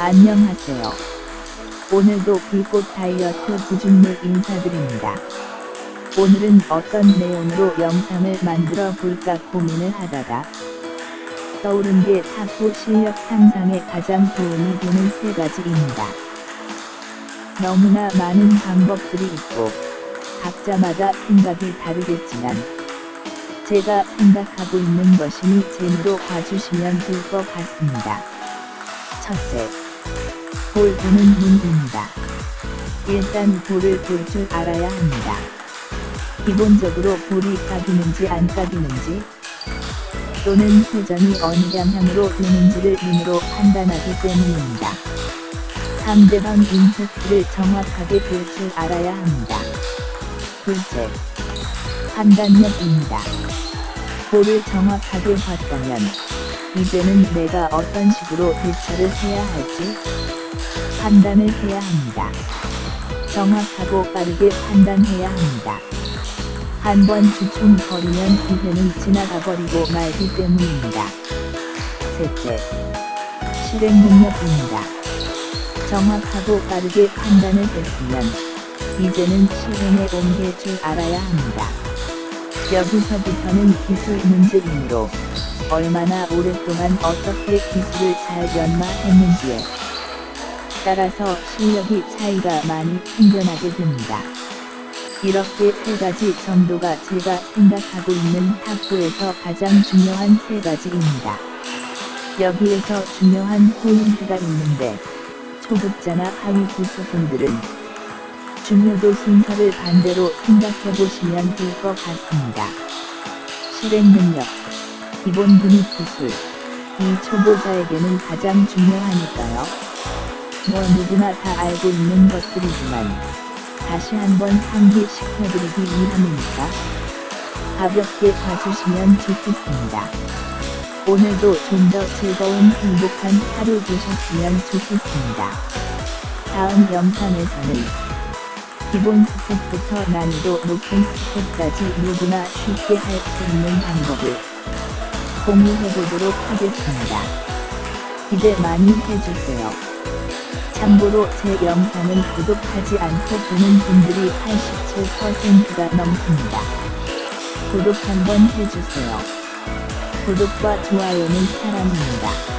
안녕하세요. 오늘도 불꽃 다이어트 구준물 인사드립니다. 오늘은 어떤 내용으로 영상을 만들어 볼까 고민을 하다가 떠오른 게 탁구 실력 향상에 가장 도움이 되는 세 가지입니다. 너무나 많은 방법들이 있고 각자마다 생각이 다르겠지만 제가 생각하고 있는 것이니 재미로 봐주시면 될 것 같습니다. 첫째, 볼 보는 눈입니다. 일단 볼을 볼 줄 알아야 합니다. 기본적으로 볼이 까기는지 안 까기는지 또는 회전이 어느 방향으로 되는지를 눈으로 판단하기 때문입니다. 상대방 임팩트를 정확하게 볼 줄 알아야 합니다. 둘째, 판단력입니다. 볼을 정확하게 봤다면 이제는 내가 어떤 식으로 대처를 해야 할지 판단을 해야 합니다. 정확하고 빠르게 판단해야 합니다. 한 번 주춤거리면 기회는 지나가 버리고 말기 때문입니다. 셋째, 실행 능력입니다. 정확하고 빠르게 판단을 했으면 이제는 실행에 옮길 줄 알아야 합니다. 여기서부터는 기술 문제이므로 얼마나 오랫동안 어떻게 기술을 잘 연마했는지에 따라서 실력이 차이가 많이 생겨나게 됩니다. 이렇게 세 가지 정도가 제가 생각하고 있는 탁구에서 가장 중요한 세 가지입니다. 여기에서 중요한 포인트가 있는데 초급자나 하위 구수분들은 중요도 순서를 반대로 생각해 보시면 될 것 같습니다. 실행 능력, 기본 근육 기술, 이 초보자에게는 가장 중요하니까요. 뭐 누구나 다 알고 있는 것들이지만 다시 한번 상기시켜드리기 위함이니까 가볍게 봐주시면 좋겠습니다. 오늘도 좀 더 즐거운 행복한 하루 되셨으면 좋겠습니다. 다음 영상에서는 기본 스텝부터 난이도 높은 스텝까지 누구나 쉽게 할 수 있는 방법을 공유해보도록 하겠습니다. 기대 많이 해주세요. 참고로 제 영상은 구독하지 않고 보는 분들이 87%가 넘습니다. 구독 한번 해주세요. 구독과 좋아요는 사랑입니다.